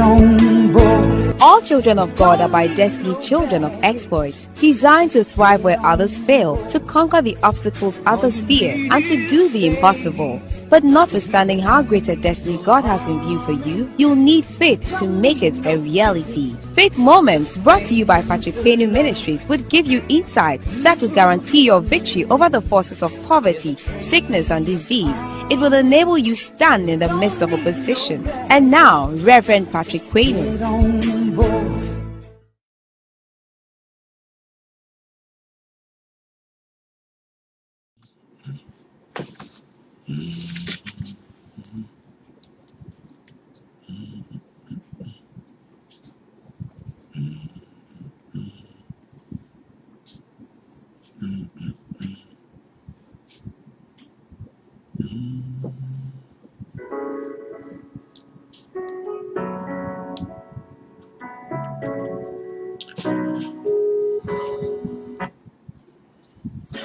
All children of God are by destiny children of exploits, designed to thrive where others fail, to conquer the obstacles others fear, and to do the impossible. But notwithstanding how great a destiny God has in view for you, you'll need faith to make it a reality. Faith Moments, brought to you by Patrick Payne Ministries, would give you insight that would guarantee your victory over the forces of poverty, sickness, and disease. It will enable you stand in the midst of opposition. And now, Reverend Patrick Quayne. on mm.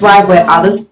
Thrive where others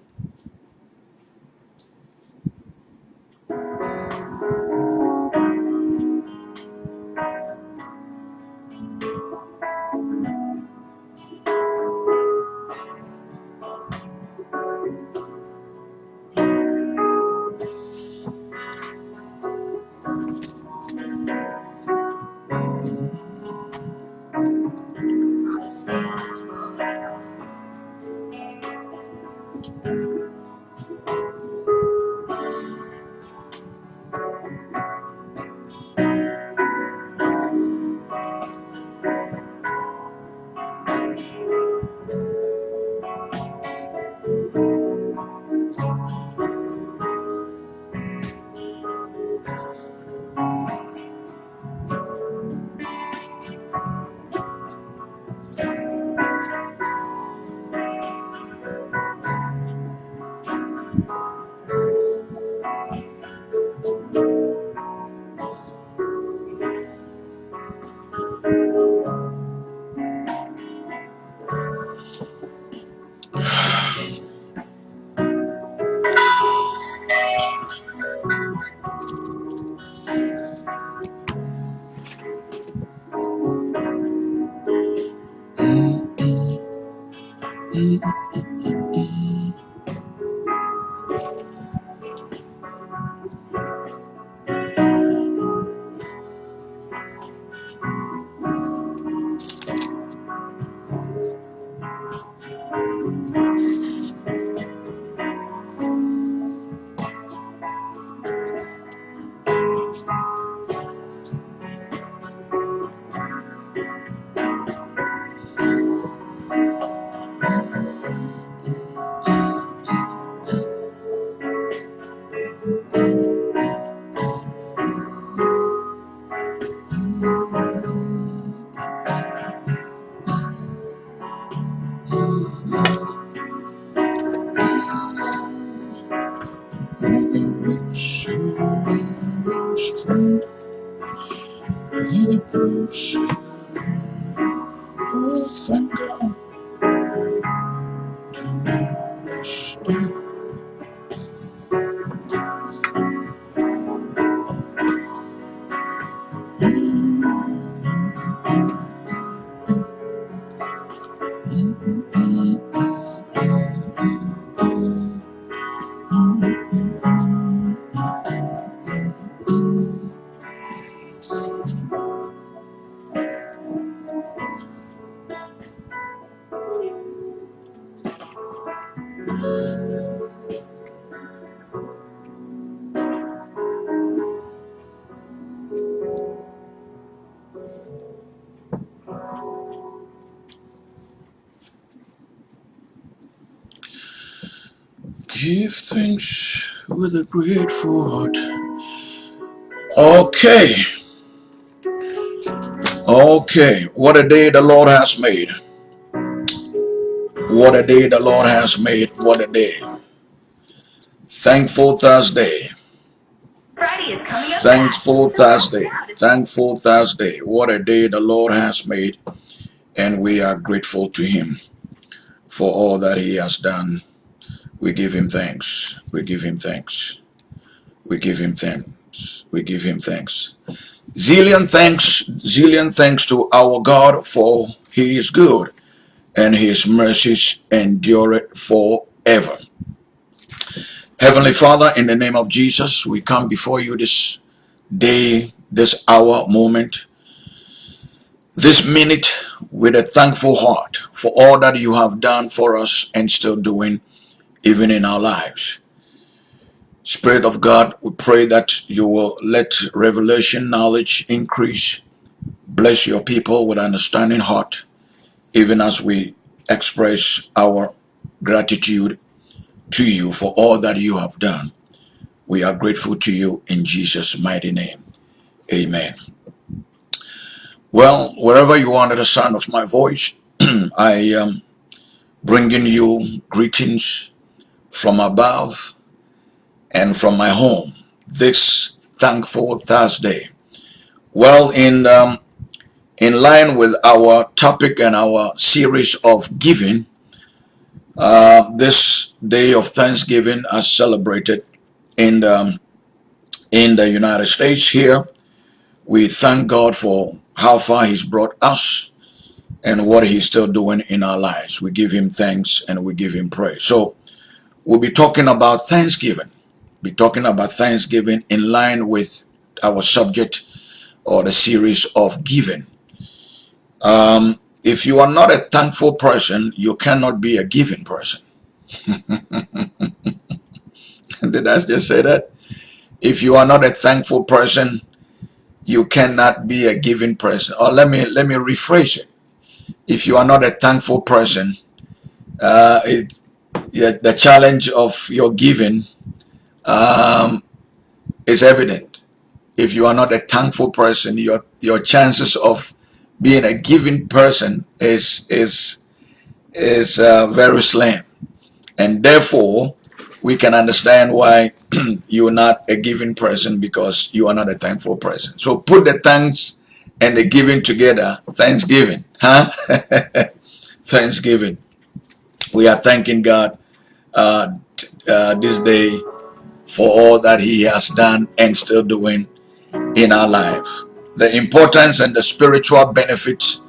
Give thanks with a grateful heart. Okay. Okay. What a day the Lord has made. What a day the Lord has made. What a day. Thankful Thursday. Friday is Thankful fast, so don't Thursday. miss out. It's Thankful Thursday. What a day the Lord has made. And we are grateful to Him for all that He has done. We give Him thanks. We give Him thanks. We give Him thanks. We give Him thanks. Zillion thanks, zillion thanks to our God for he is good and his mercies endure it forever. Heavenly Father, in the name of Jesus, we come before you this day, this hour, moment, this minute with a thankful heart for all that you have done for us and still doing even in our lives. Spirit of God, we pray that you will let revelation knowledge increase. Bless your people with understanding heart, even as we express our gratitude to you for all that you have done. We are grateful to you in Jesus' mighty name. Amen. Well, wherever you are under the sound of my voice, I am bringing you greetings from above and from my home this thankful Thursday. Well, in um, in line with our topic and our series of giving, uh, this day of Thanksgiving is celebrated in the, in the United States here. We thank God for how far he's brought us and what he's still doing in our lives. We give him thanks and we give him praise. So we'll be talking about Thanksgiving be talking about Thanksgiving in line with our subject or the series of giving. Um, if you are not a thankful person, you cannot be a giving person. Did I just say that? If you are not a thankful person, you cannot be a giving person. Or let me let me rephrase it. If you are not a thankful person, uh, it, the challenge of your giving um, is evident. If you are not a thankful person, your your chances of being a giving person is is is uh, very slim, and therefore we can understand why you are not a giving person because you are not a thankful person. So put the thanks and the giving together. Thanksgiving, huh? Thanksgiving. We are thanking God uh, uh, this day for all that he has done and still doing in our life. The importance and the spiritual benefits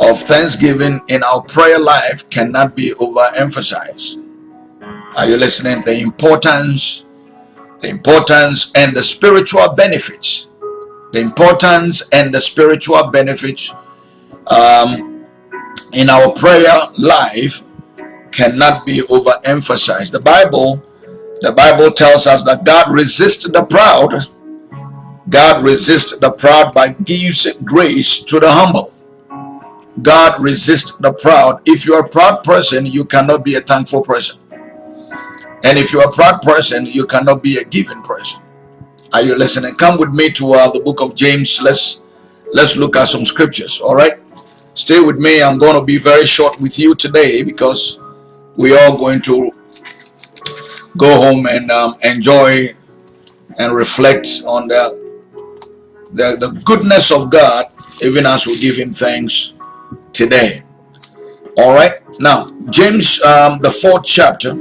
of thanksgiving in our prayer life cannot be overemphasized. Are you listening? The importance, the importance and the spiritual benefits, the importance and the spiritual benefits um, in our prayer life cannot be overemphasized. The Bible the Bible tells us that God resists the proud. God resists the proud by gives grace to the humble. God resists the proud. If you're a proud person, you cannot be a thankful person. And if you're a proud person, you cannot be a giving person. Are you listening? Come with me to uh, the book of James. Let's let's look at some scriptures. All right. Stay with me. I'm going to be very short with you today because we are going to go home and um, enjoy and reflect on the, the, the goodness of God, even as we give him thanks today. All right. Now, James, um, the fourth chapter,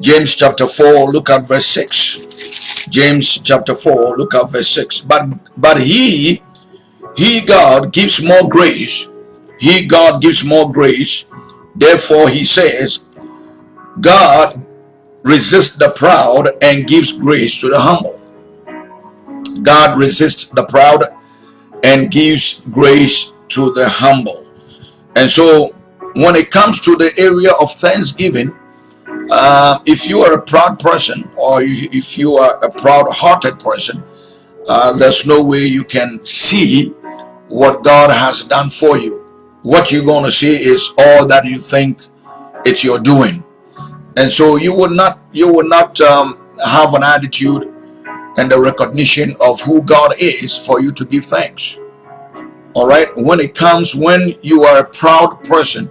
James chapter 4, look at verse 6. James chapter 4, look at verse 6. But but he, he God gives more grace. He God gives more grace. Therefore he says, God resists the proud and gives grace to the humble. God resists the proud and gives grace to the humble. And so when it comes to the area of thanksgiving, uh, if you are a proud person or if you are a proud-hearted person, uh, there's no way you can see what God has done for you. What you're going to see is all that you think it's your doing. And so you would not you would not um, have an attitude and the recognition of who God is for you to give thanks. All right? When it comes when you are a proud person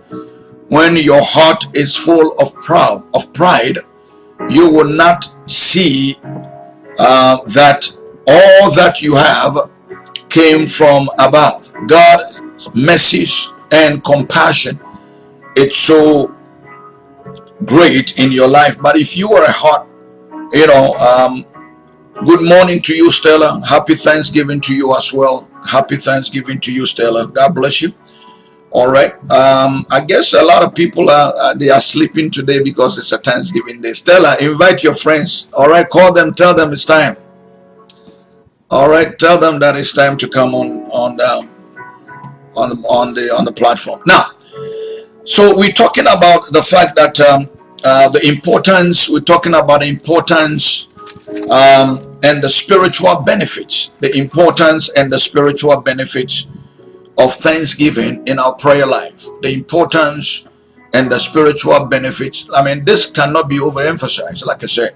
when your heart is full of proud of pride you will not see uh, that all that you have came from above. God's message and compassion it's so great in your life but if you are heart you know um, Good morning to you, Stella. Happy Thanksgiving to you as well. Happy Thanksgiving to you, Stella. God bless you. All right. Um, I guess a lot of people are uh, they are sleeping today because it's a Thanksgiving day. Stella, invite your friends. All right, call them, tell them it's time. All right, tell them that it's time to come on on the on the on the on the platform. Now, so we're talking about the fact that um, uh, the importance. We're talking about the importance um, and the spiritual benefits, the importance and the spiritual benefits of thanksgiving in our prayer life, the importance and the spiritual benefits. I mean, this cannot be overemphasized, like I said.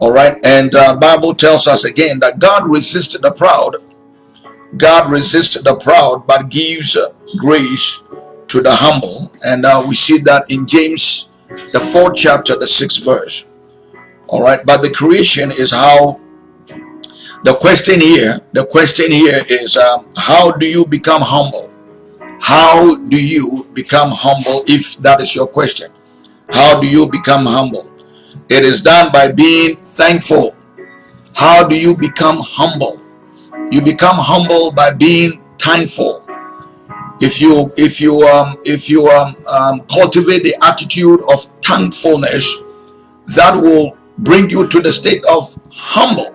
All right, and uh, Bible tells us again that God resisted the proud. God resists the proud, but gives grace to the humble. And uh, we see that in James, the fourth chapter, the sixth verse. All right but the creation is how the question here the question here is um, how do you become humble? How do you become humble if that is your question? How do you become humble? It is done by being thankful. How do you become humble you become humble by being thankful if you if you um if you um, um cultivate the attitude of thankfulness that will bring you to the state of humble.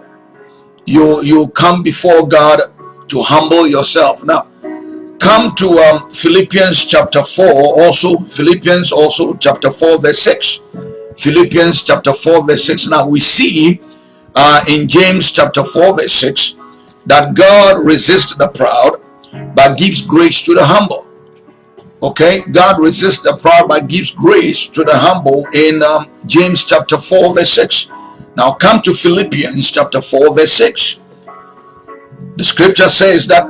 You, you come before God to humble yourself. Now, come to um, Philippians chapter 4 also, Philippians also chapter 4 verse 6. Philippians chapter 4 verse 6. Now we see uh, in James chapter 4 verse 6 that God resists the proud but gives grace to the humble. Okay? God resists the proud but gives grace to the humble in um, james chapter 4 verse 6 now come to philippians chapter 4 verse 6 the scripture says that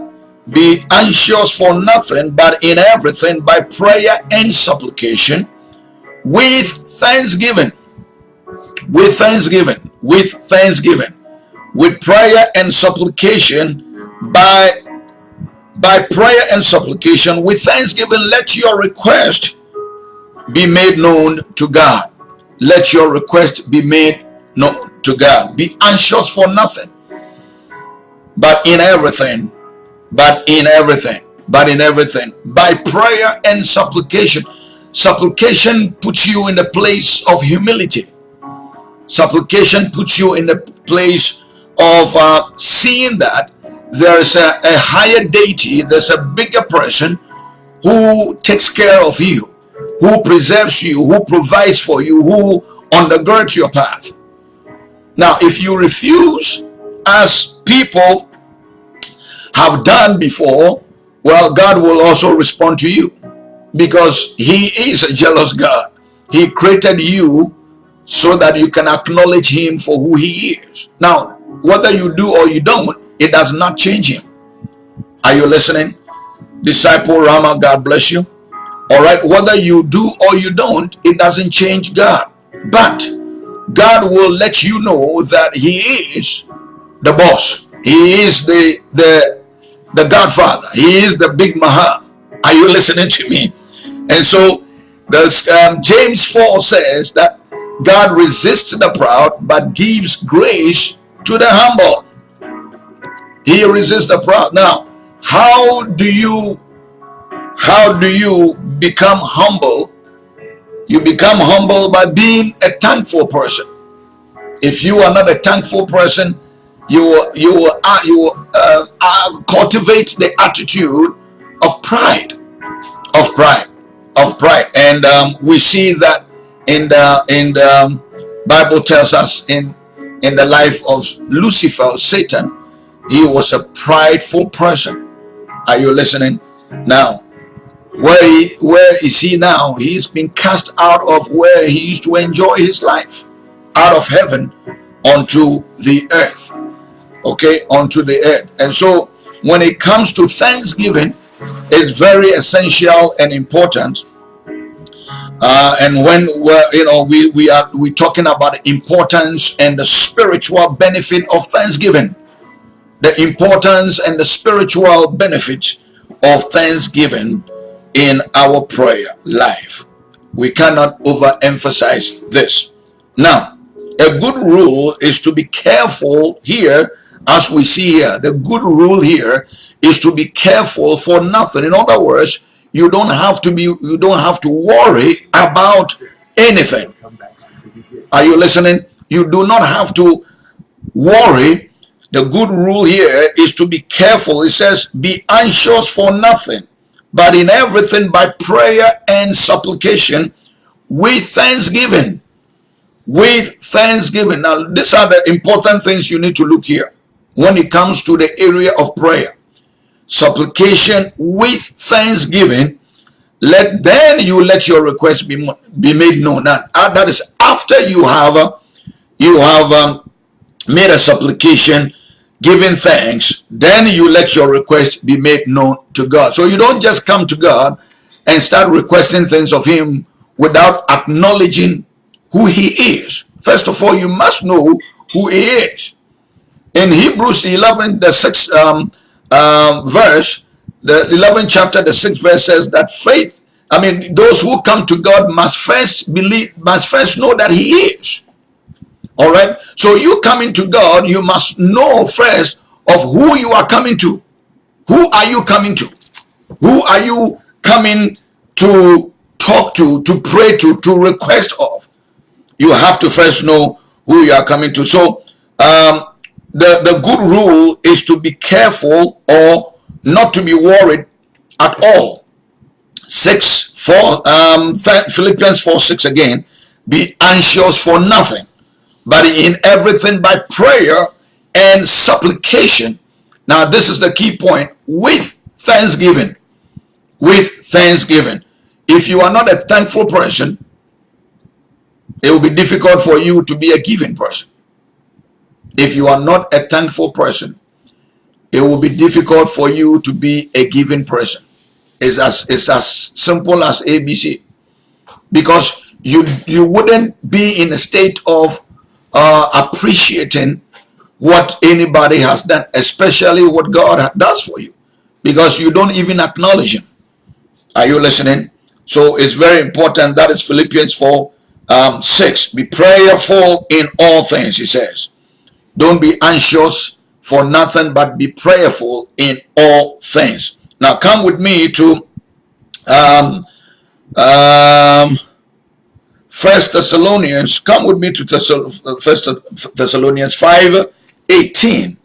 be anxious for nothing but in everything by prayer and supplication with thanksgiving. With thanksgiving. With thanksgiving with prayer and supplication by by prayer and supplication with thanksgiving let your request be made known to God. Let your request be made known to God. Be anxious for nothing but in everything but in everything but in everything. By prayer and supplication. Supplication puts you in the place of humility. Supplication puts you in the place of uh, seeing that there's a, a higher deity, there's a bigger person who takes care of you, who preserves you, who provides for you, who undergirds your path. Now, if you refuse, as people have done before, well, God will also respond to you because he is a jealous God. He created you so that you can acknowledge him for who he is. Now, whether you do or you don't, it does not change him. Are you listening? Disciple Rama, God bless you. All right, whether you do or you don't, it doesn't change God. But God will let you know that he is the boss. He is the the the Godfather. He is the big Maha. Are you listening to me? And so the um, James 4 says that God resists the proud but gives grace to the humble. He resists the proud. Now, how do you how do you become humble? You become humble by being a thankful person. If you are not a thankful person, you will you will uh, you will, uh, uh, cultivate the attitude of pride, of pride, of pride, and um, we see that in the in the Bible tells us in in the life of Lucifer, Satan, he was a prideful person. Are you listening? Now, where he, where is he now? He's been cast out of where he used to enjoy his life, out of heaven onto the earth. Okay, onto the earth. And so when it comes to Thanksgiving, it's very essential and important. Uh, and when we're, you know we we are we talking about the importance and the spiritual benefit of Thanksgiving the importance and the spiritual benefit of thanksgiving in our prayer life. We cannot overemphasize this. Now, a good rule is to be careful here, as we see here. The good rule here is to be careful for nothing. In other words, you don't have to be you don't have to worry about anything. Are you listening? You do not have to worry. The good rule here is to be careful. It says, be anxious for nothing, but in everything by prayer and supplication with thanksgiving with thanksgiving. Now, these are the important things you need to look here when it comes to the area of prayer. Supplication with thanksgiving. Let then you let your request be be made known. Now, uh, that is after you have uh, you have um, made a supplication, giving thanks. Then you let your request be made known to God. So you don't just come to God and start requesting things of Him without acknowledging who he is. First of all, you must know who he is. In Hebrews 11, the 6th um, um, verse, the 11th chapter, the 6th verse says that faith, I mean, those who come to God must first believe, must first know that he is. All right. So you coming to God, you must know first of who you are coming to. Who are you coming to? Who are you coming to talk to, to pray to, to request of? you have to first know who you are coming to. So um, the, the good rule is to be careful or not to be worried at all. 6, 4, um, Philippians 4, 6 again. Be anxious for nothing, but in everything by prayer and supplication. Now this is the key point. With thanksgiving. With thanksgiving. If you are not a thankful person, it will be difficult for you to be a giving person. If you are not a thankful person, it will be difficult for you to be a giving person. It's as, it's as simple as ABC. Because you, you wouldn't be in a state of uh, appreciating what anybody has done, especially what God does for you. Because you don't even acknowledge him. Are you listening? So it's very important. That is Philippians 4 um, 6. Be prayerful in all things, he says. Don't be anxious for nothing, but be prayerful in all things. Now come with me to um, um, First Thessalonians. Come with me to First Thessalonians 5 18.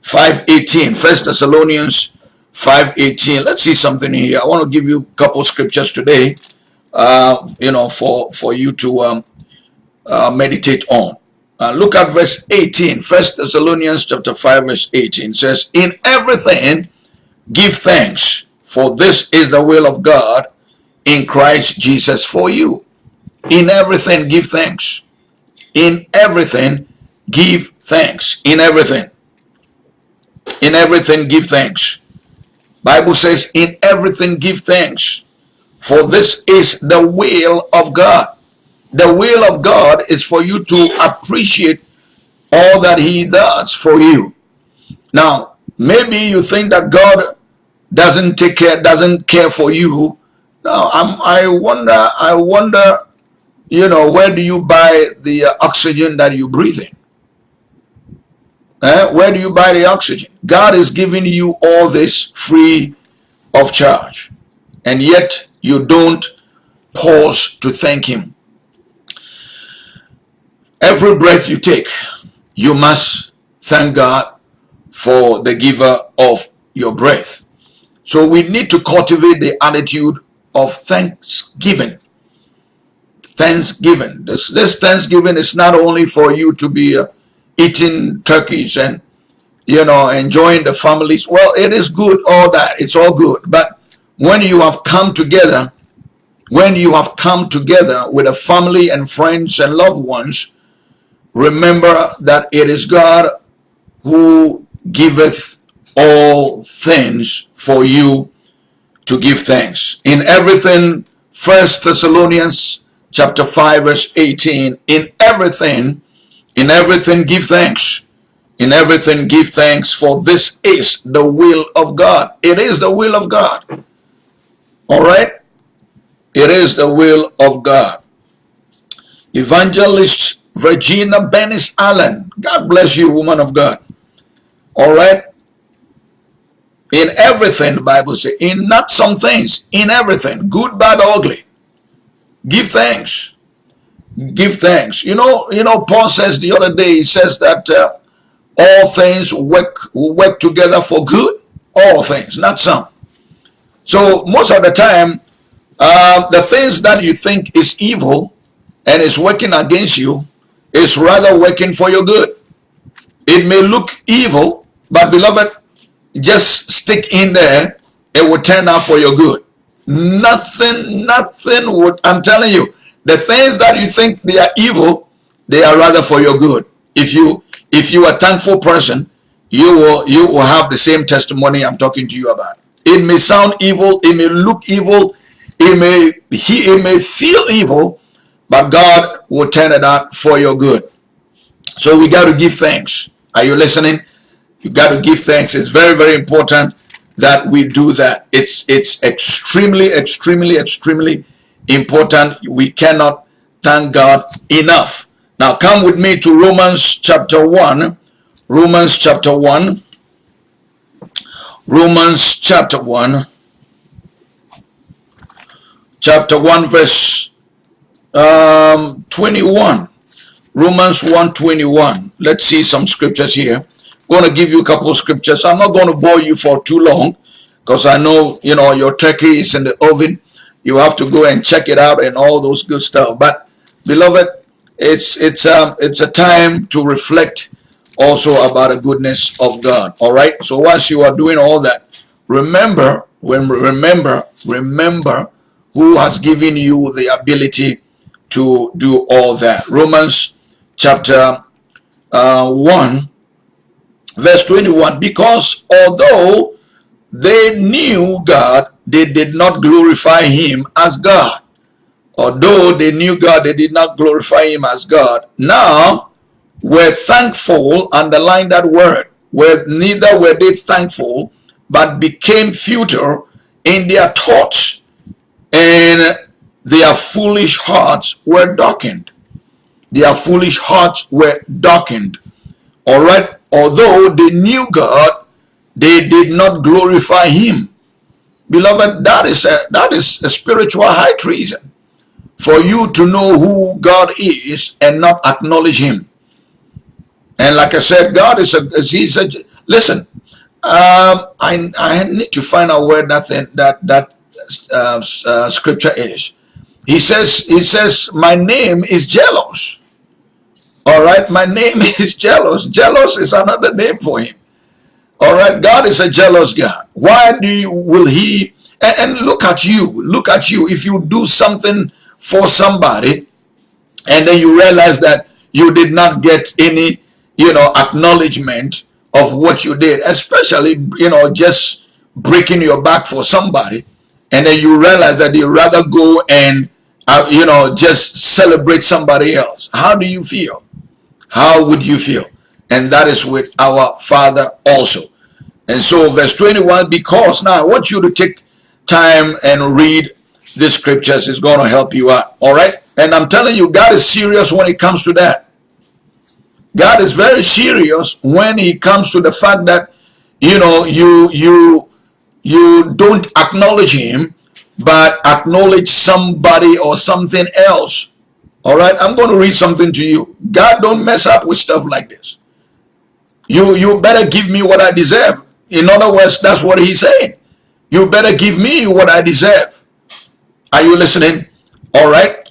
5 18. First Thessalonians 5 18. Let's see something here. I want to give you a couple scriptures today uh, you know, for, for you to um, uh, meditate on. Uh, look at verse 18. First Thessalonians chapter 5 verse 18 says, In everything give thanks, for this is the will of God in Christ Jesus for you. In everything give thanks. In everything give thanks. In everything. In everything give thanks. Bible says, in everything give thanks for this is the will of God. The will of God is for you to appreciate all that he does for you. Now, maybe you think that God doesn't take care, doesn't care for you. Now, I'm, I wonder, I wonder, you know, where do you buy the oxygen that you breathe in? Eh? Where do you buy the oxygen? God is giving you all this free of charge. And yet, you don't pause to thank him. Every breath you take, you must thank God for the giver of your breath. So we need to cultivate the attitude of thanksgiving. Thanksgiving. This, this Thanksgiving is not only for you to be uh, eating turkeys and, you know, enjoying the families. Well, it is good, all that. It's all good. But when you have come together, when you have come together with a family and friends and loved ones, remember that it is God who giveth all things for you to give thanks. In everything, First Thessalonians chapter 5 verse 18, in everything, in everything give thanks. In everything give thanks for this is the will of God. It is the will of God. All right? It is the will of God. Evangelist Virginia Bennis Allen. God bless you, woman of God. All right. In everything, the Bible says, in not some things, in everything, good, bad, ugly. Give thanks. Give thanks. You know, you know, Paul says the other day, he says that uh, all things work work together for good. All things, not some. So most of the time, uh, the things that you think is evil and is working against you is rather working for your good. It may look evil, but beloved, just stick in there, it will turn out for your good. Nothing, nothing would, I'm telling you, the things that you think they are evil, they are rather for your good. If you, if you are a thankful person, you will, you will have the same testimony I'm talking to you about. It may sound evil, it may look evil, it may, he, it may feel evil, but God will turn it out for your good. So we got to give thanks. Are you listening? You got to give thanks. It's very, very important that we do that. It's it's extremely, extremely, extremely important. We cannot thank God enough. Now come with me to Romans chapter 1. Romans chapter 1. Romans chapter 1. Chapter 1 verse um, 21. Romans 1 21. Let's see some scriptures here going to give you a couple scriptures. I'm not going to bore you for too long because I know, you know, your turkey is in the oven. You have to go and check it out and all those good stuff. But beloved, it's it's um it's a time to reflect also about the goodness of God. All right. So once you are doing all that, remember when remember remember who has given you the ability to do all that. Romans chapter uh, 1 verse 21 because although they knew God they did not glorify him as God although they knew God they did not glorify him as God now were thankful underline that word where neither were they thankful but became futile in their thoughts and their foolish hearts were darkened their foolish hearts were darkened all right although they knew God, they did not glorify him. Beloved, that is a, that is a spiritual high treason for you to know who God is and not acknowledge him. And like I said, God is a, he's a, listen, um, I, I need to find out where that, thing, that, that uh, uh, scripture is. He says, he says, my name is jealous. All right, my name is jealous. Jealous is another name for him. All right, God is a jealous God. Why do you, will he, and, and look at you, look at you. If you do something for somebody and then you realize that you did not get any, you know, acknowledgement of what you did, especially, you know, just breaking your back for somebody, and then you realize that you rather go and, uh, you know, just celebrate somebody else. How do you feel? how would you feel? And that is with our Father also. And so verse 21, because now I want you to take time and read the scriptures. It's going to help you out. All right. And I'm telling you, God is serious when it comes to that. God is very serious when it comes to the fact that, you know, you, you, you don't acknowledge him, but acknowledge somebody or something else all right, I'm going to read something to you. God don't mess up with stuff like this. You, you better give me what I deserve. In other words, that's what he's saying. You better give me what I deserve. Are you listening? All right.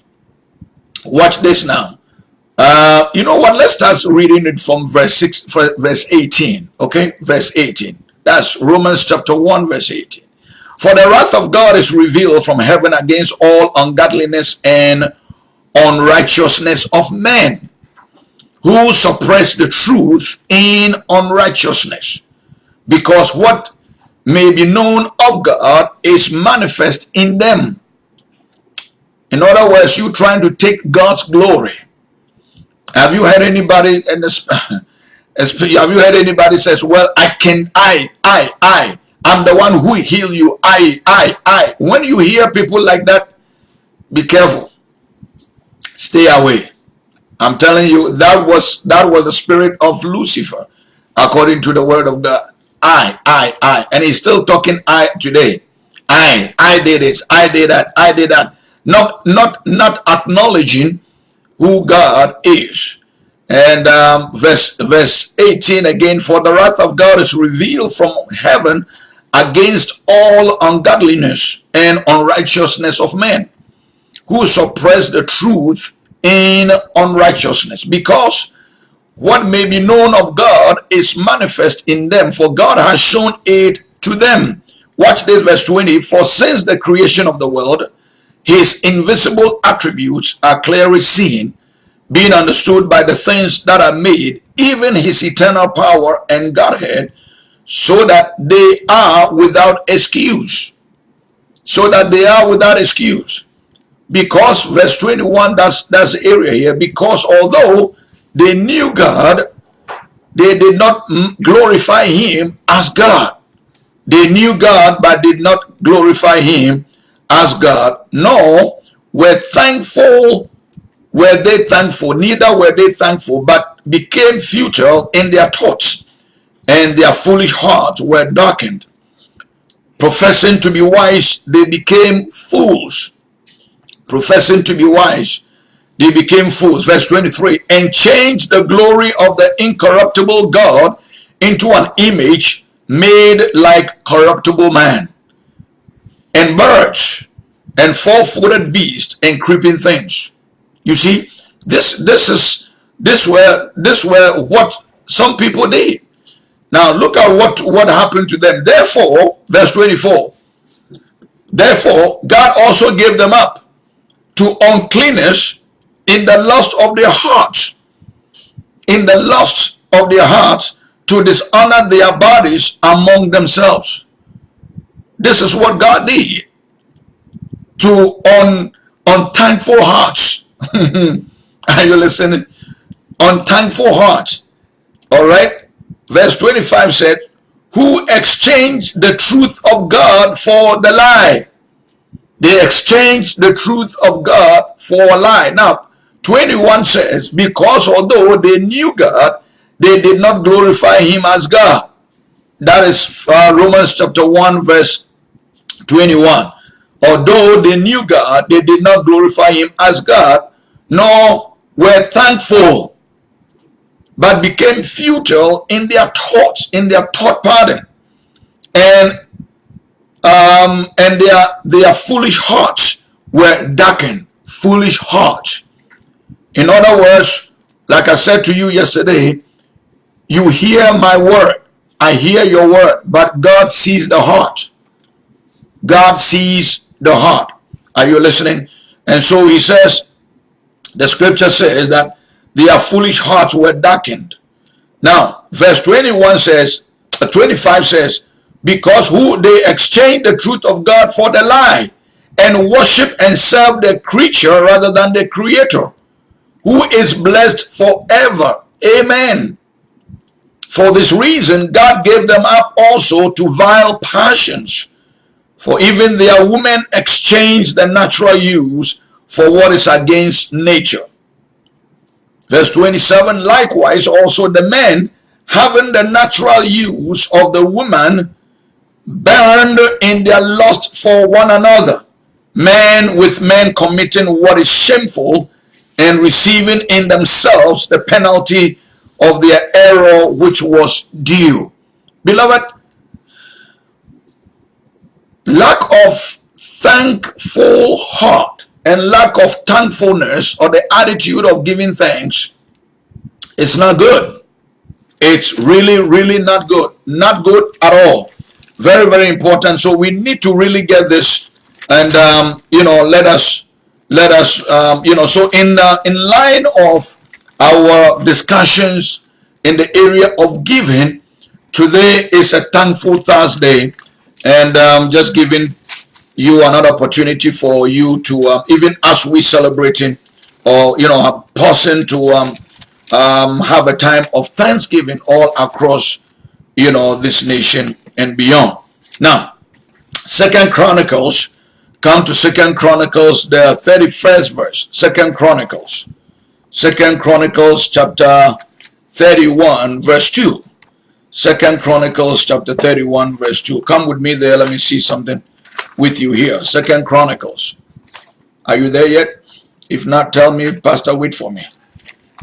Watch this now. Uh, you know what? Let's start reading it from verse 6, verse 18. Okay, verse 18. That's Romans chapter 1, verse 18. For the wrath of God is revealed from heaven against all ungodliness and unrighteousness of men who suppress the truth in unrighteousness because what may be known of God is manifest in them. In other words, you trying to take God's glory. Have you heard anybody in this? have you heard anybody says, well, I can, I, I, I, I'm the one who heal you. I, I, I. When you hear people like that, be careful stay away I'm telling you, that was that was the spirit of Lucifer, according to the word of God. I, I, I. And he's still talking I today. I, I did this, I did that, I did that. Not not not acknowledging who God is. And um, verse verse 18 again, for the wrath of God is revealed from heaven against all ungodliness and unrighteousness of men who suppress the truth in unrighteousness. Because what may be known of God is manifest in them for God has shown it to them. Watch this verse 20 for since the creation of the world his invisible attributes are clearly seen being understood by the things that are made even his eternal power and Godhead so that they are without excuse. So that they are without excuse. Because verse 21 that's that's the area here. Because although they knew god they did not glorify him as god. They knew god but did not glorify him as god nor were thankful were they thankful. Neither were they thankful but became futile in their thoughts and their foolish hearts were darkened professing to be wise they became fools professing to be wise, they became fools. Verse 23, and changed the glory of the incorruptible God into an image made like corruptible man, and birds, and four-footed beasts, and creeping things. You see, this this is this were this were what some people did. Now look at what what happened to them. Therefore, verse 24. Therefore, God also gave them up to uncleanness in the lust of their hearts, in the lust of their hearts to dishonor their bodies among themselves. This is what God did to un, unthankful hearts. Are you listening? Unthankful hearts. All right. Verse 25 said, who exchanged the truth of God for the lie they exchanged the truth of God for a lie. Now, 21 says, because although they knew God, they did not glorify him as God. That is uh, Romans chapter 1 verse 21. Although they knew God, they did not glorify him as God, nor were thankful, but became futile in their thoughts, in their thought pattern. And um, and their their foolish hearts were darkened. Foolish hearts. In other words, like I said to you yesterday, you hear my word. I hear your word, but God sees the heart. God sees the heart. Are you listening? And so he says, the scripture says that their foolish hearts were darkened. Now, verse 21 says, uh, 25 says, because who they exchange the truth of God for the lie and worship and serve the creature rather than the creator who is blessed forever. Amen. For this reason, God gave them up also to vile passions. For even their women exchanged the natural use for what is against nature. Verse 27, likewise also the men having the natural use of the woman burned in their lust for one another, men with men committing what is shameful and receiving in themselves the penalty of their error which was due. Beloved, lack of thankful heart and lack of thankfulness or the attitude of giving thanks it's not good. It's really, really not good. Not good at all very very important so we need to really get this and um, you know let us let us um, you know so in uh, in line of our discussions in the area of giving today is a thankful thursday and um, just giving you another opportunity for you to um, even as we celebrating or you know pausing to um, um, have a time of thanksgiving all across you know this nation and beyond. Now, Second Chronicles, come to Second Chronicles, the 31st verse. Second Chronicles, Second Chronicles chapter 31 verse 2. Second Chronicles chapter 31 verse 2. Come with me there. Let me see something with you here. Second Chronicles. Are you there yet? If not, tell me, Pastor, wait for me.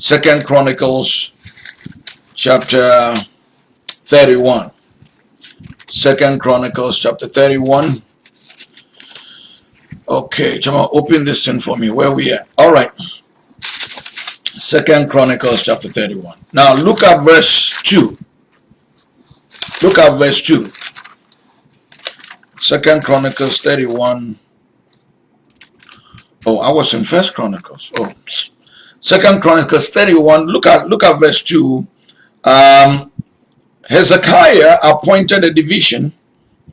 Second Chronicles chapter 31. Second Chronicles chapter 31. Okay, Chama, open this thing for me. Where we at? All right. Second Chronicles chapter 31. Now look at verse 2. Look at verse 2. Second Chronicles 31. Oh, I was in First Chronicles. Oh, Second Chronicles 31. Look at look at verse 2. Um, Hezekiah appointed a division.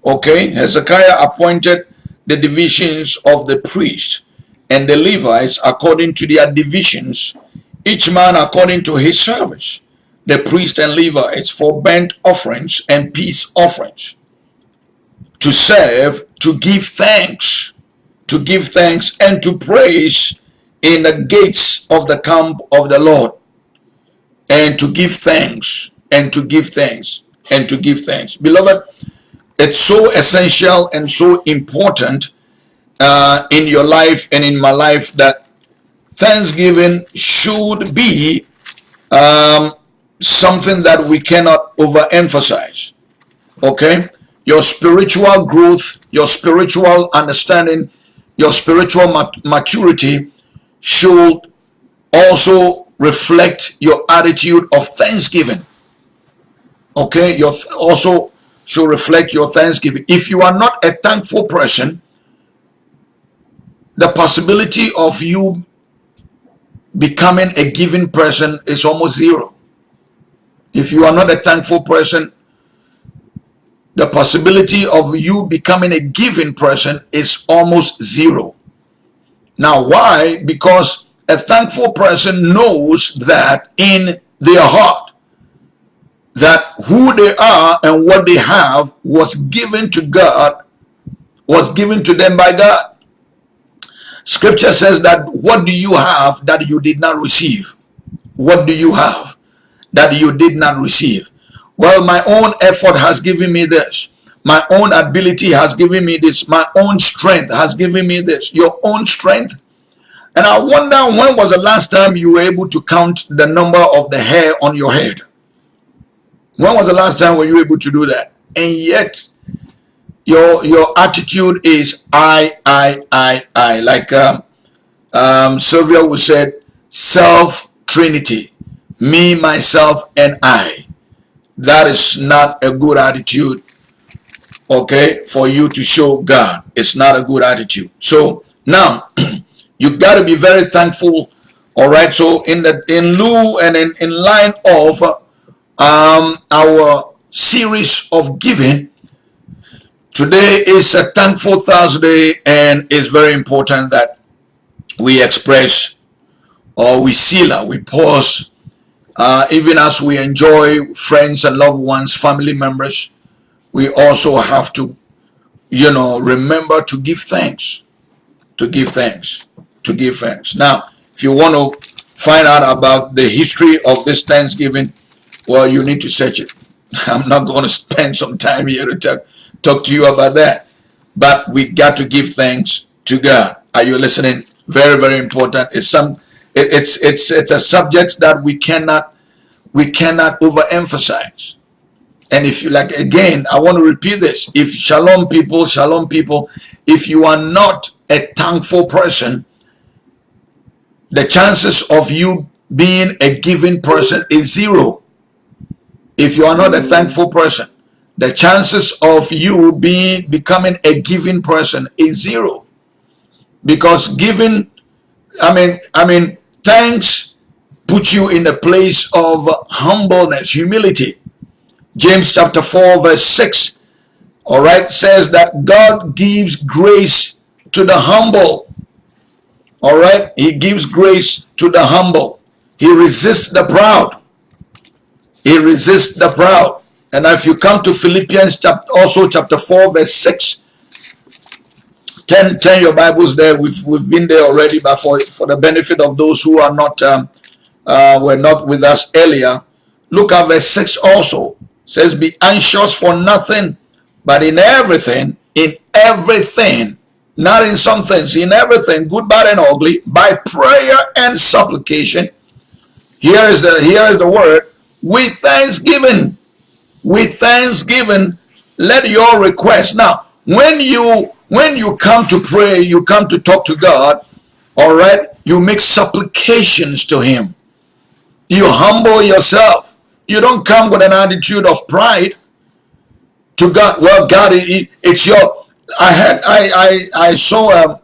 Okay, Hezekiah appointed the divisions of the priests and the Levites according to their divisions, each man according to his service the priests and Levites for burnt offerings and peace offerings, to serve, to give thanks, to give thanks and to praise in the gates of the camp of the Lord, and to give thanks, and to give thanks, and to give thanks. Beloved, it's so essential and so important uh, in your life and in my life that Thanksgiving should be um, something that we cannot overemphasize. Okay? Your spiritual growth, your spiritual understanding, your spiritual mat maturity should also reflect your attitude of thanksgiving. Okay? Your also should reflect your thanksgiving. If you are not a thankful person, the possibility of you becoming a giving person is almost zero. If you are not a thankful person, the possibility of you becoming a giving person is almost zero. Now, why? Because a thankful person knows that in their heart, that who they are and what they have was given to God, was given to them by God. Scripture says that what do you have that you did not receive? What do you have? that you did not receive. Well, my own effort has given me this. My own ability has given me this. My own strength has given me this. Your own strength. And I wonder when was the last time you were able to count the number of the hair on your head? When was the last time were you able to do that? And yet, your your attitude is I, I, I, I. Like um, um, Sylvia would said, self-trinity me, myself, and I. That is not a good attitude, okay, for you to show God. It's not a good attitude. So now, you got to be very thankful, all right? So in the in lieu and in, in line of um, our series of giving, today is a thankful Thursday and it's very important that we express or we seal, we pause uh, even as we enjoy friends and loved ones, family members, we also have to, you know, remember to give thanks, to give thanks, to give thanks. Now, if you want to find out about the history of this Thanksgiving, well, you need to search it. I'm not going to spend some time here to talk, talk to you about that. But we got to give thanks to God. Are you listening? Very, very important. It's some it's it's it's a subject that we cannot we cannot overemphasize. And if you like, again, I want to repeat this. If shalom people, shalom people, if you are not a thankful person, the chances of you being a giving person is zero. If you are not a thankful person, the chances of you being becoming a giving person is zero. Because giving, I mean, I mean, thanks put you in a place of humbleness, humility. James chapter 4 verse 6, all right, says that God gives grace to the humble. All right, he gives grace to the humble. He resists the proud. He resists the proud. And if you come to Philippians chapter, also chapter 4 verse 6, 10, 10 your Bibles there. We've, we've been there already, but for, for the benefit of those who are not um, uh, were not with us earlier, look at verse 6 also. It says, Be anxious for nothing, but in everything, in everything, not in some things, in everything, good, bad, and ugly, by prayer and supplication. Here is the here is the word with thanksgiving. With thanksgiving, let your request. Now, when you when you come to pray, you come to talk to God, all right, you make supplications to Him. You humble yourself. You don't come with an attitude of pride to God. Well, God, it, it's your. I had I I I saw um,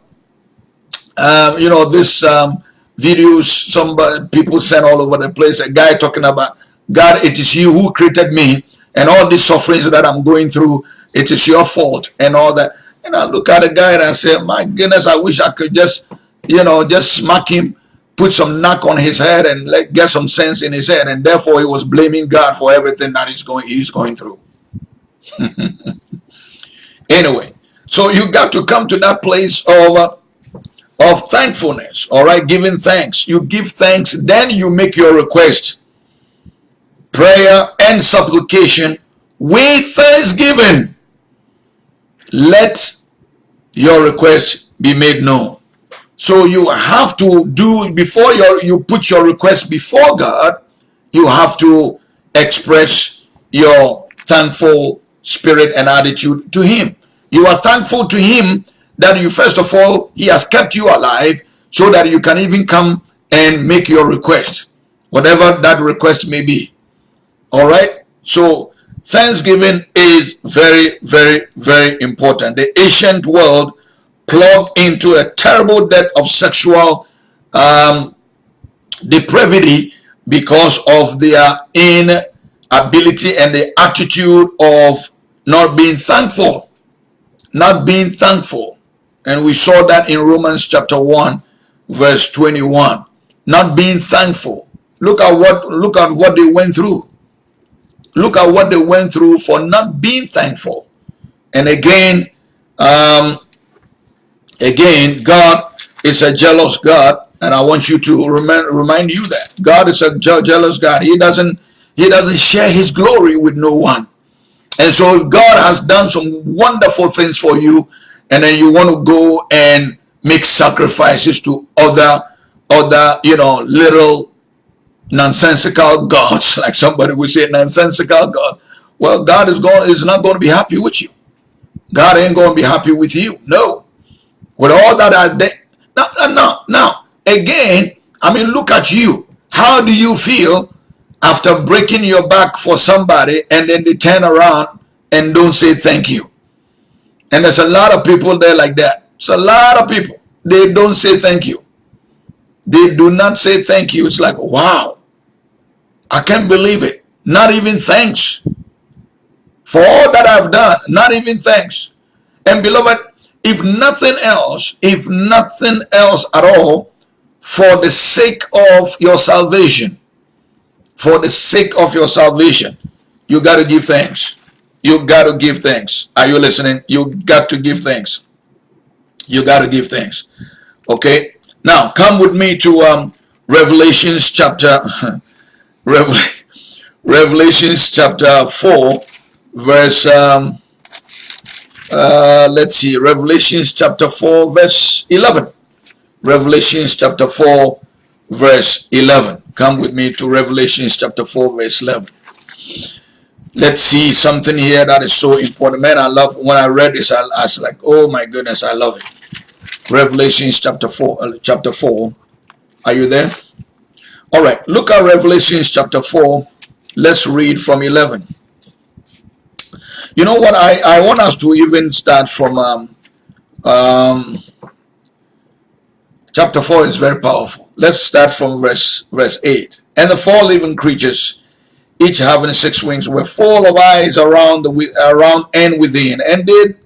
um you know this um videos some people sent all over the place. A guy talking about God. It is you who created me, and all these sufferings that I'm going through. It is your fault, and all that. And I look at the guy and I say, my goodness, I wish I could just, you know, just smack him, put some knock on his head and let, get some sense in his head. And therefore he was blaming God for everything that he's going, he's going through. anyway, so you got to come to that place of, uh, of thankfulness, all right, giving thanks. You give thanks, then you make your request. Prayer and supplication with thanksgiving let your request be made known. So you have to do, before your, you put your request before God, you have to express your thankful spirit and attitude to him. You are thankful to him that you, first of all, he has kept you alive so that you can even come and make your request, whatever that request may be. All right. So Thanksgiving is very, very, very important. The ancient world plugged into a terrible debt of sexual um, depravity because of their inability and the attitude of not being thankful. Not being thankful. And we saw that in Romans chapter 1, verse 21. Not being thankful. Look at what look at what they went through. Look at what they went through for not being thankful. And again, um, again, God is a jealous God, and I want you to remind remind you that God is a jealous God. He doesn't He doesn't share His glory with no one. And so, if God has done some wonderful things for you, and then you want to go and make sacrifices to other other you know little nonsensical gods, like somebody would say, nonsensical God. Well, God is going is not going to be happy with you. God ain't going to be happy with you. No. With all that I did. No, no, no, no. Again, I mean, look at you. How do you feel after breaking your back for somebody and then they turn around and don't say thank you? And there's a lot of people there like that. It's a lot of people. They don't say thank you. They do not say thank you. It's like, wow. I can't believe it. Not even thanks. For all that I've done, not even thanks. And beloved, if nothing else, if nothing else at all, for the sake of your salvation, for the sake of your salvation, you got to give thanks. You got to give thanks. Are you listening? You got to give thanks. You got to give thanks. Okay. Now come with me to um, Revelations chapter Revelations chapter 4, verse, um, uh, let's see, Revelations chapter 4, verse 11. Revelations chapter 4, verse 11. Come with me to Revelations chapter 4, verse 11. Let's see something here that is so important. Man, I love, when I read this, I, I was like, oh my goodness, I love it. Revelations chapter 4, uh, chapter 4. Are you there? All right, look at Revelations chapter 4. Let's read from 11. You know what? I, I want us to even start from um, um, chapter 4 is very powerful. Let's start from verse, verse 8. And the four living creatures, each having six wings, were full of eyes around the around and within, and did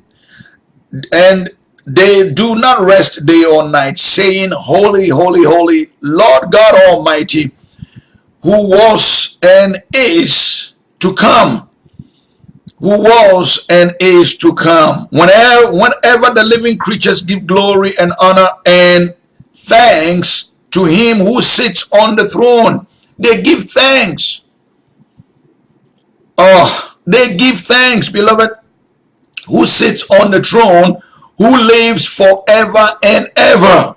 and they do not rest day or night, saying, Holy, holy, holy, Lord God Almighty, who was and is to come. Who was and is to come. Whenever, whenever the living creatures give glory and honor and thanks to him who sits on the throne. They give thanks. Oh, they give thanks, beloved, who sits on the throne, who lives forever and ever.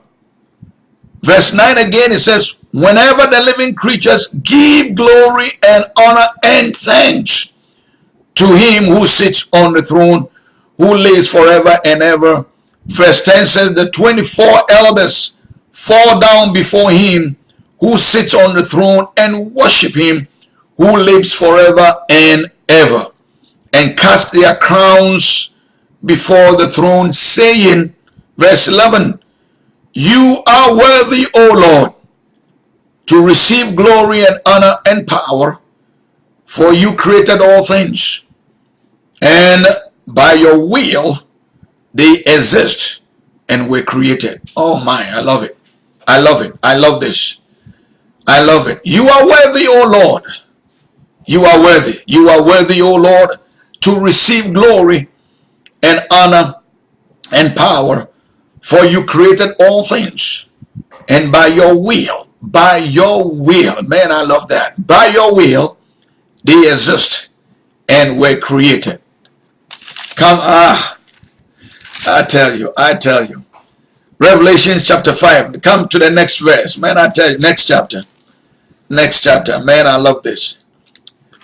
Verse 9 again, it says, Whenever the living creatures give glory and honor and thanks to him who sits on the throne, who lives forever and ever. Verse 10 says, The 24 elders fall down before him who sits on the throne and worship him who lives forever and ever and cast their crowns before the throne saying verse 11 you are worthy o lord to receive glory and honor and power for you created all things and by your will they exist and were created oh my i love it i love it i love this I love it. You are worthy, O Lord. You are worthy. You are worthy, O Lord, to receive glory and honor and power, for you created all things. And by your will, by your will, man, I love that. By your will, they exist and were created. Come, ah, I tell you, I tell you. Revelation chapter 5. Come to the next verse. Man, I tell you, next chapter next chapter. Man, I love this.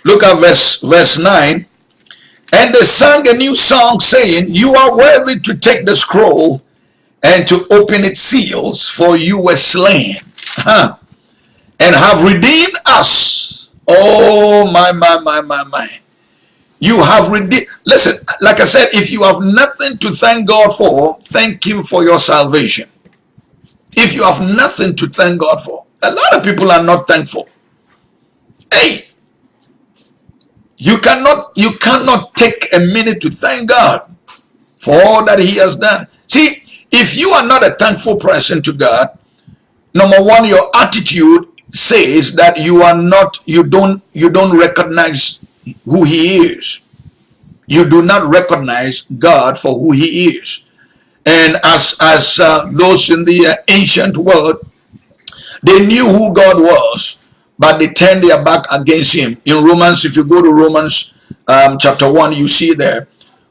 Look at verse, verse 9. And they sang a new song saying, You are worthy to take the scroll and to open its seals, for you were slain huh, and have redeemed us. Oh, my, my, my, my, my. You have redeemed. Listen, like I said, if you have nothing to thank God for, thank Him for your salvation. If you have nothing to thank God for, a lot of people are not thankful. Hey, you cannot you cannot take a minute to thank God for all that he has done. See, if you are not a thankful person to God, number one, your attitude says that you are not, you don't, you don't recognize who he is. You do not recognize God for who he is. And as, as uh, those in the uh, ancient world they knew who God was, but they turned their back against him. In Romans, if you go to Romans um, chapter 1, you see there.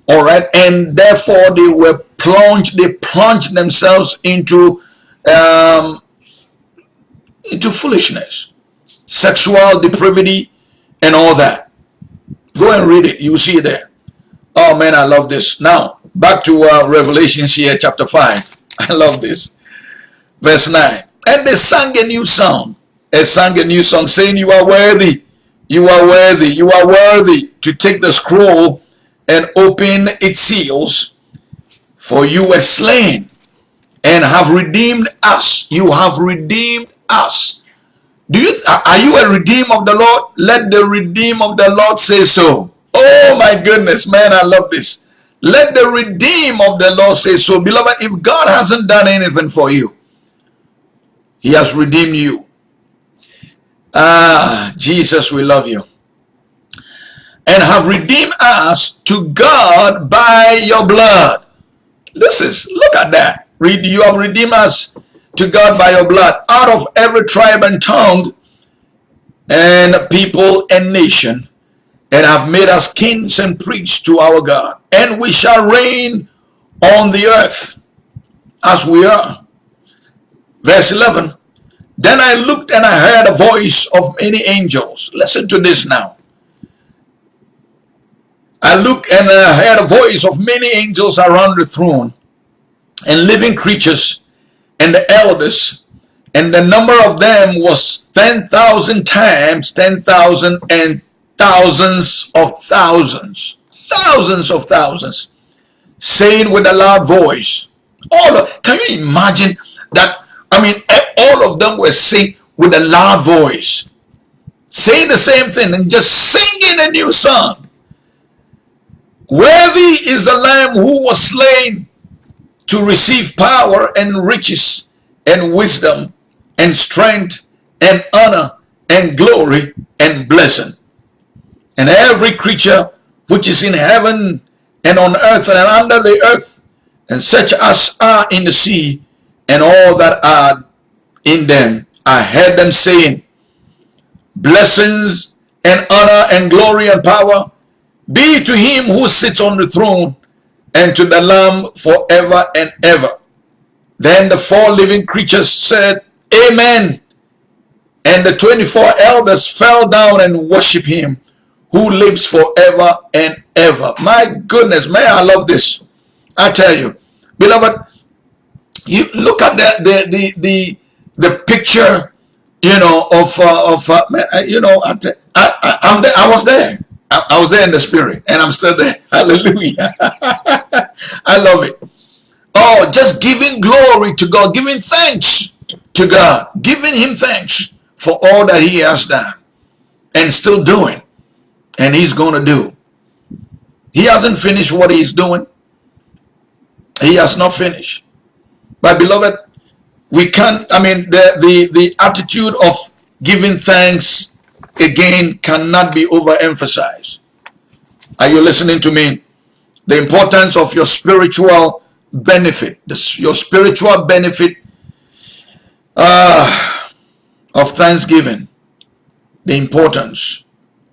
All right. And therefore they were plunged, they plunged themselves into um, into foolishness, sexual depravity, and all that. Go and read it. You see it there. Oh man, I love this. Now, back to uh, Revelations here, chapter 5. I love this. Verse 9. And they sang a new song. They sang a new song saying, You are worthy. You are worthy. You are worthy to take the scroll and open its seals. For you were slain and have redeemed us. You have redeemed us. Do you are you a redeem of the Lord? Let the redeem of the Lord say so. Oh my goodness, man, I love this. Let the redeem of the Lord say so. Beloved, if God hasn't done anything for you, he has redeemed you. Ah, Jesus, we love you. And have redeemed us to God by your blood. Listen, look at that. Read, you have redeemed us to God by your blood out of every tribe and tongue and people and nation and have made us kings and priests to our God. And we shall reign on the earth as we are. Verse 11. Then I looked and I heard a voice of many angels. Listen to this now. I looked and I heard a voice of many angels around the throne and living creatures and the elders and the number of them was 10,000 times 10,000 and thousands of thousands thousands of thousands saying with a loud voice all of, can you imagine that I mean, all of them were saying with a loud voice, saying the same thing and just singing a new song. Worthy is the Lamb who was slain to receive power and riches and wisdom and strength and honor and glory and blessing. And every creature which is in heaven and on earth and under the earth and such as are in the sea and all that are in them. I heard them saying, Blessings and honor and glory and power be to him who sits on the throne and to the Lamb forever and ever. Then the four living creatures said, Amen. And the 24 elders fell down and worshiped him who lives forever and ever. My goodness, may I love this. I tell you, beloved, you look at the the the the, the picture, you know, of uh, of uh, you know, I, I, I'm there, I was there. I, I was there in the spirit, and I'm still there. Hallelujah. I love it. Oh, just giving glory to God, giving thanks to God, giving Him thanks for all that He has done and still doing, and He's going to do. He hasn't finished what He's doing. He has not finished. But beloved, we can't, I mean, the, the, the attitude of giving thanks again cannot be overemphasized. Are you listening to me? The importance of your spiritual benefit, the, your spiritual benefit uh, of thanksgiving, the importance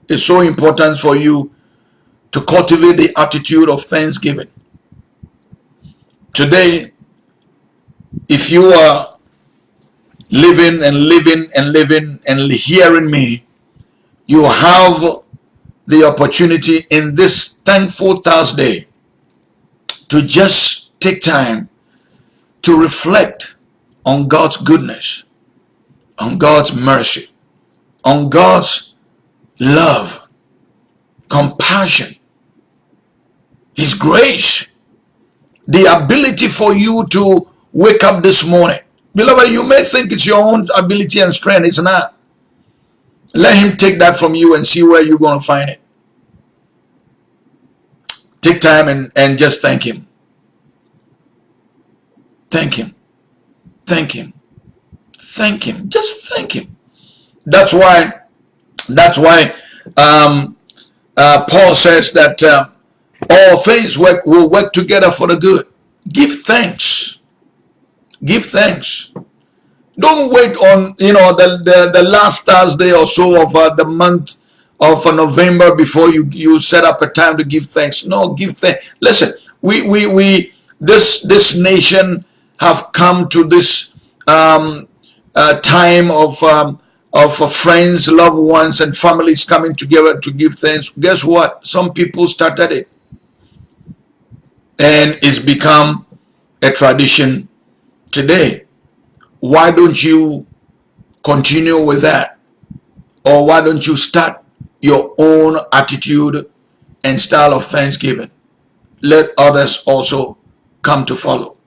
is so important for you to cultivate the attitude of thanksgiving. Today, if you are living and living and living and hearing me, you have the opportunity in this thankful Thursday to just take time to reflect on God's goodness, on God's mercy, on God's love, compassion, His grace, the ability for you to wake up this morning. Beloved, you may think it's your own ability and strength. It's not. Let him take that from you and see where you're going to find it. Take time and, and just thank him. Thank him. Thank him. Thank him. Just thank him. That's why, that's why um, uh, Paul says that uh, all things work, will work together for the good. Give thanks. Give thanks. Don't wait on, you know, the, the, the last Thursday or so of uh, the month of uh, November before you, you set up a time to give thanks. No, give thanks. Listen, we, we, we, this, this nation have come to this um, uh, time of, um, of uh, friends, loved ones, and families coming together to give thanks. Guess what? Some people started it. And it's become a tradition today why don't you continue with that? Or why don't you start your own attitude and style of thanksgiving? Let others also come to follow.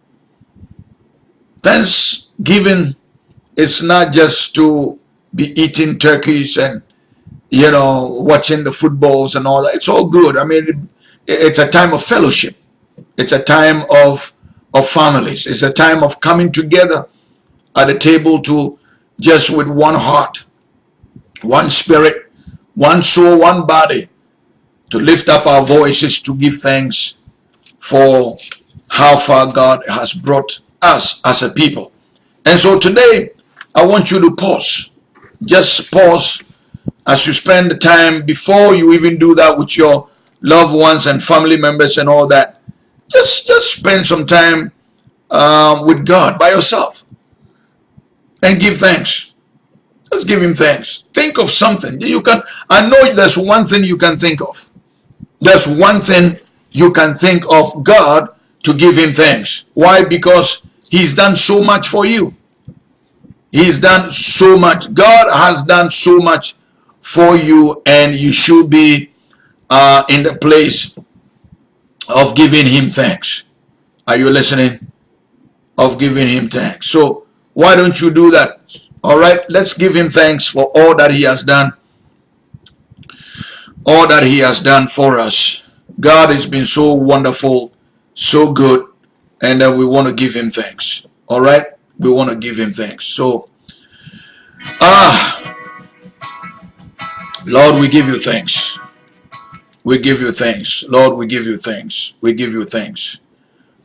Thanksgiving is not just to be eating turkeys and, you know, watching the footballs and all that. It's all good. I mean, it's a time of fellowship. It's a time of, of families. It's a time of coming together at the table to just with one heart, one spirit, one soul, one body, to lift up our voices to give thanks for how far God has brought us as a people. And so today, I want you to pause. Just pause as you spend the time before you even do that with your loved ones and family members and all that. Just, just spend some time um, with God by yourself and give thanks. Just give him thanks. Think of something. You can I know there's one thing you can think of. There's one thing you can think of God to give him thanks. Why? Because he's done so much for you. He's done so much. God has done so much for you and you should be uh, in the place of giving him thanks. Are you listening? Of giving him thanks. So why don't you do that? All right, let's give him thanks for all that he has done. All that he has done for us. God has been so wonderful, so good, and uh, we want to give him thanks. All right, we want to give him thanks. So, ah, Lord, we give you thanks. We give you thanks. Lord, we give you thanks. We give you thanks.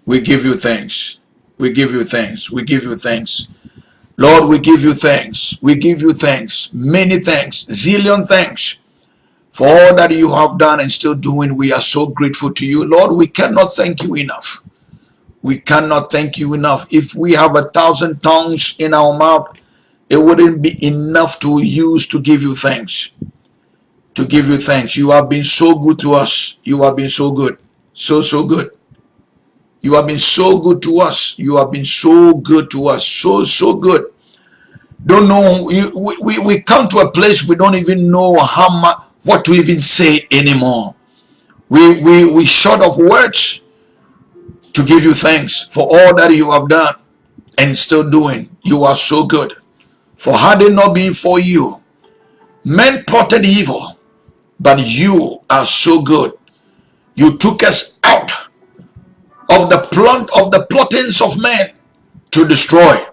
We give you thanks. We give you thanks. We give you thanks. Lord, we give you thanks. We give you thanks. Many thanks. Zillion thanks for all that you have done and still doing. We are so grateful to you. Lord, we cannot thank you enough. We cannot thank you enough. If we have a thousand tongues in our mouth, it wouldn't be enough to use to give you thanks. To give you thanks. You have been so good to us. You have been so good. So, so good. You have been so good to us. You have been so good to us. So, so good. Don't know. We, we, we come to a place we don't even know how much, what to even say anymore. We, we, we short of words to give you thanks for all that you have done and still doing. You are so good. For had it not been for you, men plotted evil, but you are so good. You took us out of the plot of the plottings of men to destroy.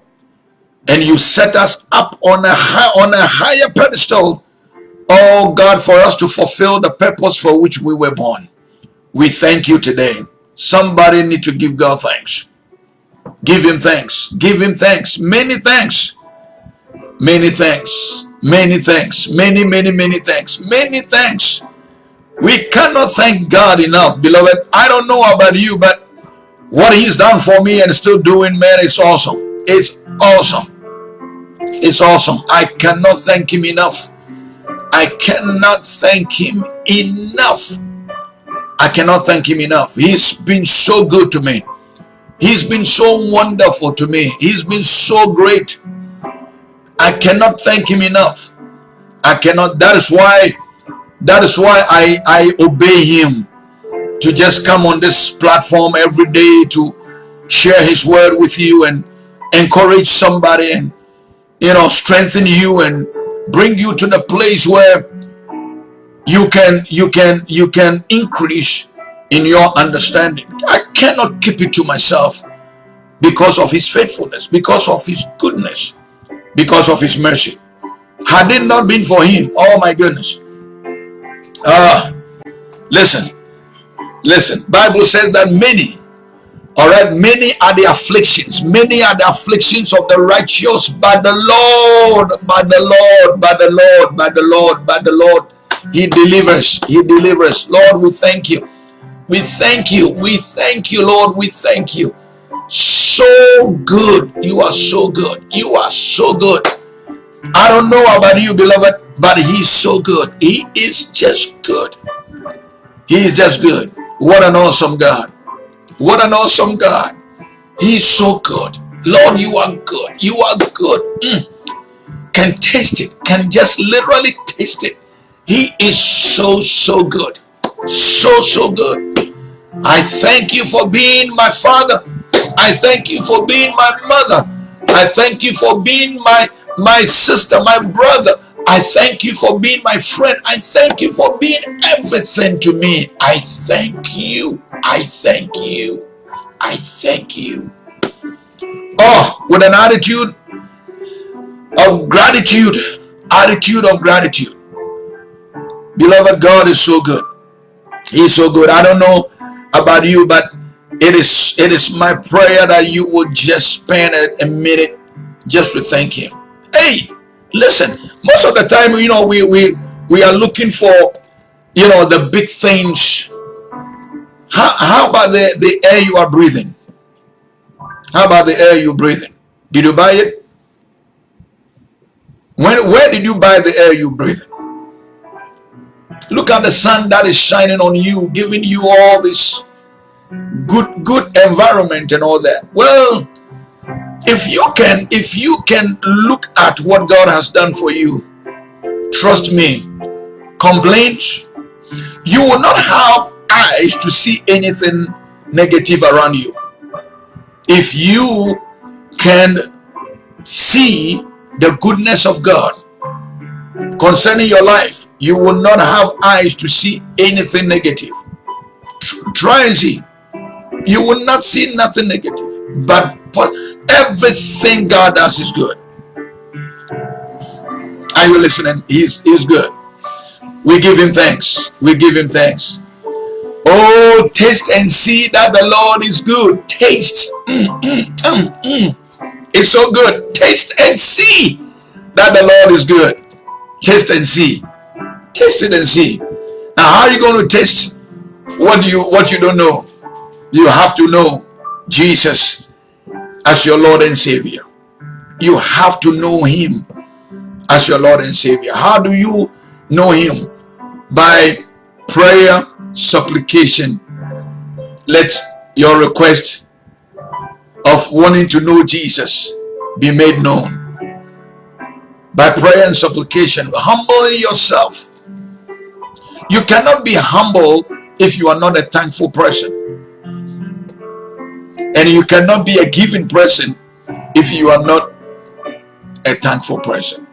And you set us up on a high, on a higher pedestal oh god for us to fulfill the purpose for which we were born. We thank you today. Somebody need to give god thanks. Give him thanks. Give him thanks. Many thanks. Many thanks many thanks many many many thanks many thanks we cannot thank god enough beloved i don't know about you but what he's done for me and still doing, man, it's awesome. It's awesome. It's awesome. I cannot thank him enough. I cannot thank him enough. I cannot thank him enough. He's been so good to me. He's been so wonderful to me. He's been so great. I cannot thank him enough. I cannot. That is why, that is why I, I obey him to just come on this platform every day to share his word with you and encourage somebody and you know strengthen you and bring you to the place where you can you can you can increase in your understanding i cannot keep it to myself because of his faithfulness because of his goodness because of his mercy had it not been for him oh my goodness ah uh, listen Listen, Bible says that many, all right, many are the afflictions, many are the afflictions of the righteous, but the Lord, by the Lord, by the Lord, by the Lord, by the Lord, He delivers, He delivers. Lord, we thank you. We thank you. We thank you, Lord. We thank you. So good. You are so good. You are so good. I don't know about you, beloved, but He's so good. He is just good. He is just good. What an awesome God. What an awesome God. He's so good. Lord, you are good. You are good. Mm. Can taste it. Can just literally taste it. He is so, so good. So, so good. I thank you for being my father. I thank you for being my mother. I thank you for being my, my sister, my brother. I thank you for being my friend. I thank you for being everything to me. I thank you. I thank you. I thank you. Oh, with an attitude of gratitude, attitude of gratitude. Beloved, God is so good. He's so good. I don't know about you, but it is it is my prayer that you would just spend a, a minute just to thank him. Hey, Listen, most of the time, you know, we we we are looking for, you know, the big things. How how about the the air you are breathing? How about the air you're breathing? Did you buy it? When where did you buy the air you breathing? Look at the sun that is shining on you, giving you all this good good environment and all that. Well, if you can if you can look at what god has done for you trust me complaints you will not have eyes to see anything negative around you. If you can see the goodness of god concerning your life you will not have eyes to see anything negative. Try and see you will not see nothing negative but everything God does is good. Are you listening? He's, he's good. We give him thanks. We give him thanks. Oh, taste and see that the Lord is good. Taste. Mm, mm, mm, mm. It's so good. Taste and see that the Lord is good. Taste and see. Taste it and see. Now, how are you going to taste what you what you don't know? You have to know Jesus as your Lord and Savior. You have to know Him as your Lord and Savior. How do you know Him? By prayer, supplication. Let your request of wanting to know Jesus be made known. By prayer and supplication, humbling yourself. You cannot be humble if you are not a thankful person. And you cannot be a giving person if you are not a thankful person.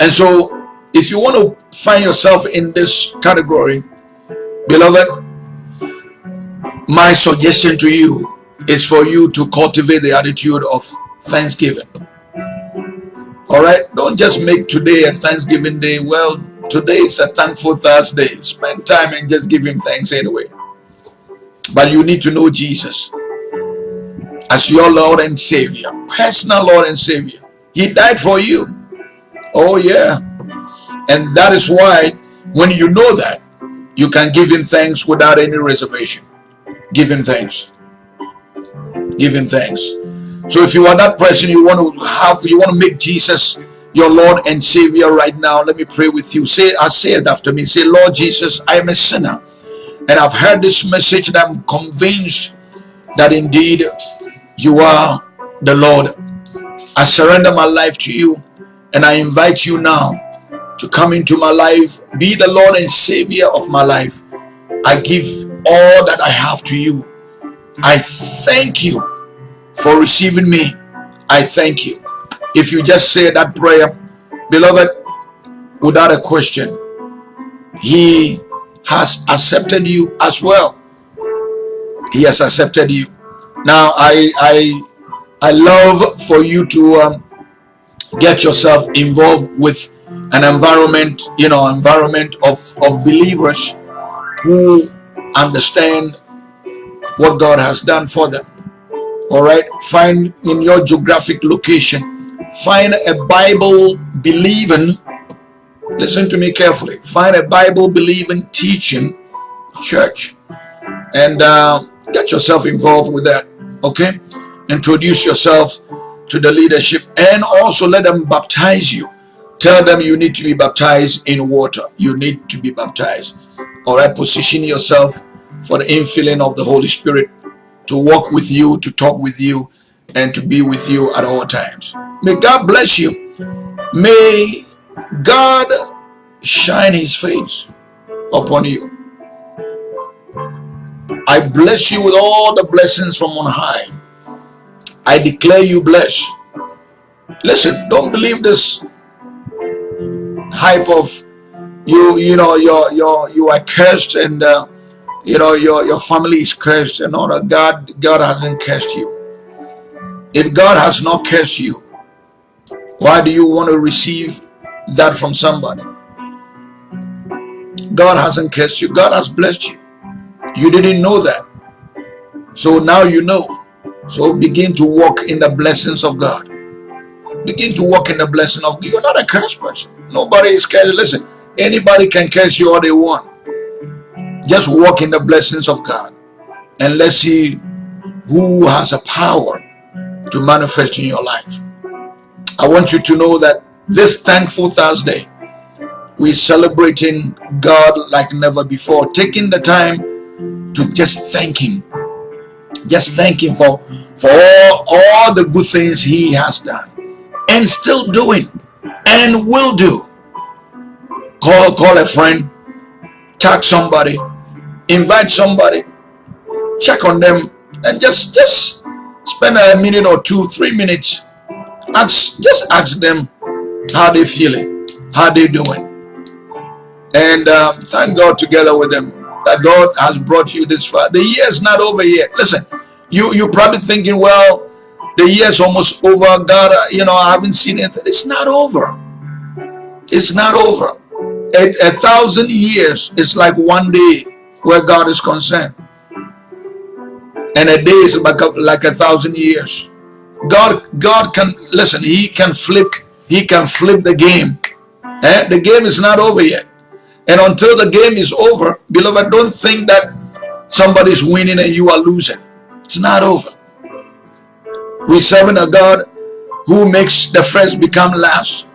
And so, if you want to find yourself in this category, beloved, my suggestion to you is for you to cultivate the attitude of thanksgiving. All right, don't just make today a Thanksgiving day. Well, today is a thankful Thursday. Spend time and just give him thanks anyway. But you need to know Jesus as your Lord and Savior, personal Lord and Savior. He died for you. Oh, yeah. And that is why when you know that, you can give him thanks without any reservation. Give him thanks. Give him thanks. So if you are that person, you want to have, you want to make Jesus your Lord and Savior right now, let me pray with you. Say, I say it after me. Say, Lord Jesus, I am a sinner. And I've heard this message and I'm convinced that indeed you are the Lord. I surrender my life to you and I invite you now to come into my life, be the Lord and Savior of my life. I give all that I have to you. I thank you for receiving me. I thank you. If you just say that prayer, beloved, without a question, he has accepted you as well. He has accepted you. Now, I I I love for you to um, get yourself involved with an environment, you know, environment of of believers who understand what God has done for them. All right, find in your geographic location, find a Bible believing. Listen to me carefully. Find a Bible believing teaching church and uh, get yourself involved with that okay? Introduce yourself to the leadership and also let them baptize you. Tell them you need to be baptized in water. You need to be baptized. All right position yourself for the infilling of the holy spirit to walk with you to talk with you and to be with you at all times. May god bless you. May god shine his face upon you I bless you with all the blessings from on high. I declare you blessed. Listen, don't believe this hype of you, you know, your your you are cursed and uh, you know your your family is cursed and all that. God, God hasn't cursed you. If God has not cursed you, why do you want to receive that from somebody? God hasn't cursed you. God has blessed you. You didn't know that. So now you know. So begin to walk in the blessings of God. Begin to walk in the blessing of God. You're not a cursed person. Nobody is cursed. Listen, anybody can curse you all they want. Just walk in the blessings of God. And let's see who has a power to manifest in your life. I want you to know that this thankful Thursday, we're celebrating God like never before, taking the time to just thank him. Just thank him for for all, all the good things he has done and still doing and will do. Call call a friend tag somebody invite somebody check on them and just just spend a minute or two three minutes ask just ask them how they feeling how they doing and um, thank god together with them that God has brought you this far. The year is not over yet. Listen, you you're probably thinking, well, the year is almost over. God, uh, you know, I haven't seen it. It's not over. It's not over. A, a thousand years is like one day where God is concerned. and a day is like a, like a thousand years. God, God can listen. He can flip. He can flip the game. Eh? The game is not over yet. And until the game is over, beloved, don't think that somebody's winning and you are losing. It's not over. We're serving a God who makes the first become last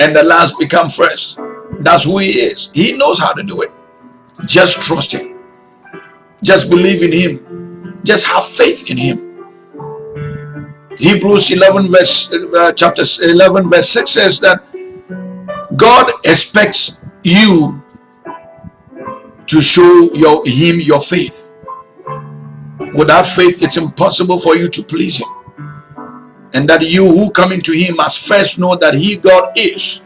and the last become first. That's who he is. He knows how to do it. Just trust him. Just believe in him. Just have faith in him. Hebrews 11 verse uh, chapter 11 verse 6 says that God expects you to show your him your faith. Without faith, it's impossible for you to please him. And that you who come into him must first know that he God is.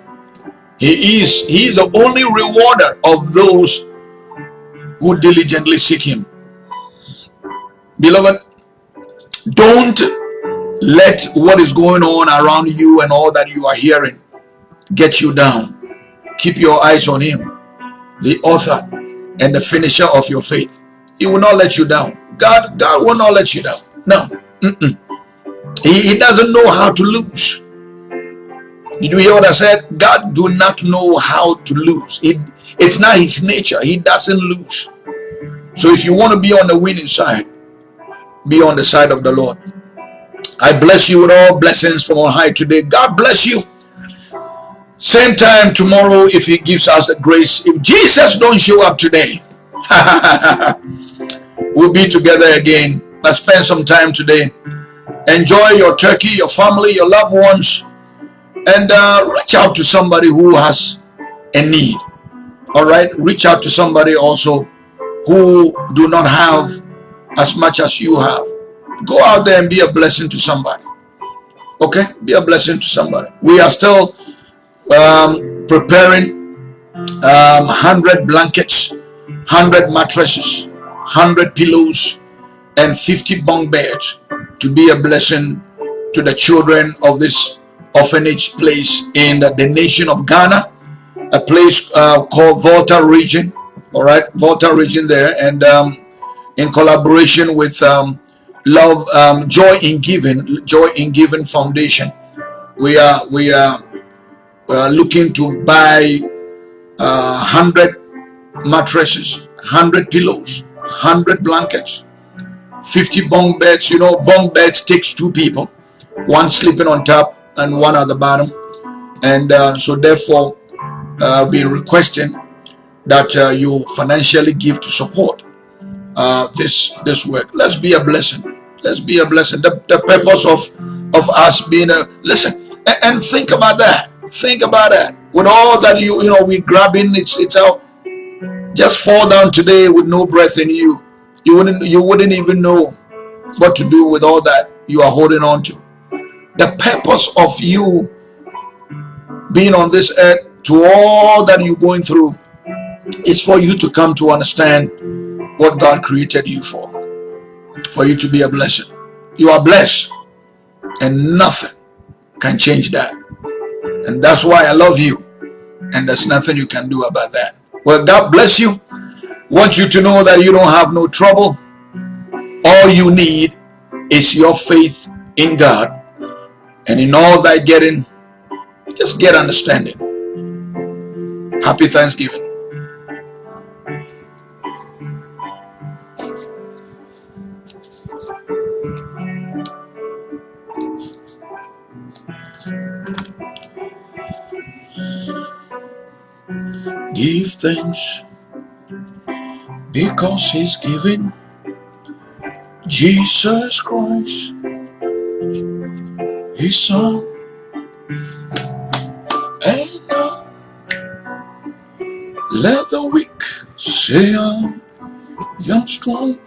He is, he is the only rewarder of those who diligently seek him. Beloved, don't let what is going on around you and all that you are hearing get you down. Keep your eyes on him, the author and the finisher of your faith. He will not let you down. God, God will not let you down. No. Mm -mm. He, he doesn't know how to lose. Did you hear what I said? God do not know how to lose. It, it's not his nature. He doesn't lose. So if you want to be on the winning side, be on the side of the Lord. I bless you with all blessings from on high today. God bless you. Same time tomorrow if he gives us the grace. If Jesus don't show up today, we'll be together again. Let's spend some time today. Enjoy your turkey, your family, your loved ones, and uh, reach out to somebody who has a need. All right, reach out to somebody also who do not have as much as you have. Go out there and be a blessing to somebody. Okay, be a blessing to somebody. We are still um, preparing um, 100 blankets, 100 mattresses, 100 pillows, and 50 bunk beds to be a blessing to the children of this orphanage place in the, the nation of Ghana, a place uh, called Volta region, all right, Volta region there, and um, in collaboration with um, Love um, Joy in Giving, Joy in Giving Foundation, we are we are uh, looking to buy uh, 100 mattresses, 100 pillows, 100 blankets, 50 bunk beds. You know, bunk beds takes two people, one sleeping on top and one at the bottom. And uh, so therefore, uh, been requesting that uh, you financially give to support uh, this this work. Let's be a blessing. Let's be a blessing. The, the purpose of of us being a listen and, and think about that Think about that. With all that you you know we grabbing, it's it's out. Just fall down today with no breath in you. You wouldn't you wouldn't even know what to do with all that you are holding on to. The purpose of you being on this earth to all that you're going through is for you to come to understand what God created you for. For you to be a blessing. You are blessed and nothing can change that. And that's why I love you. And there's nothing you can do about that. Well, God bless you. Want you to know that you don't have no trouble. All you need is your faith in God. And in all that getting, just get understanding. Happy Thanksgiving. Give thanks because he's given Jesus Christ his son. And now let the weak say I'm, I'm strong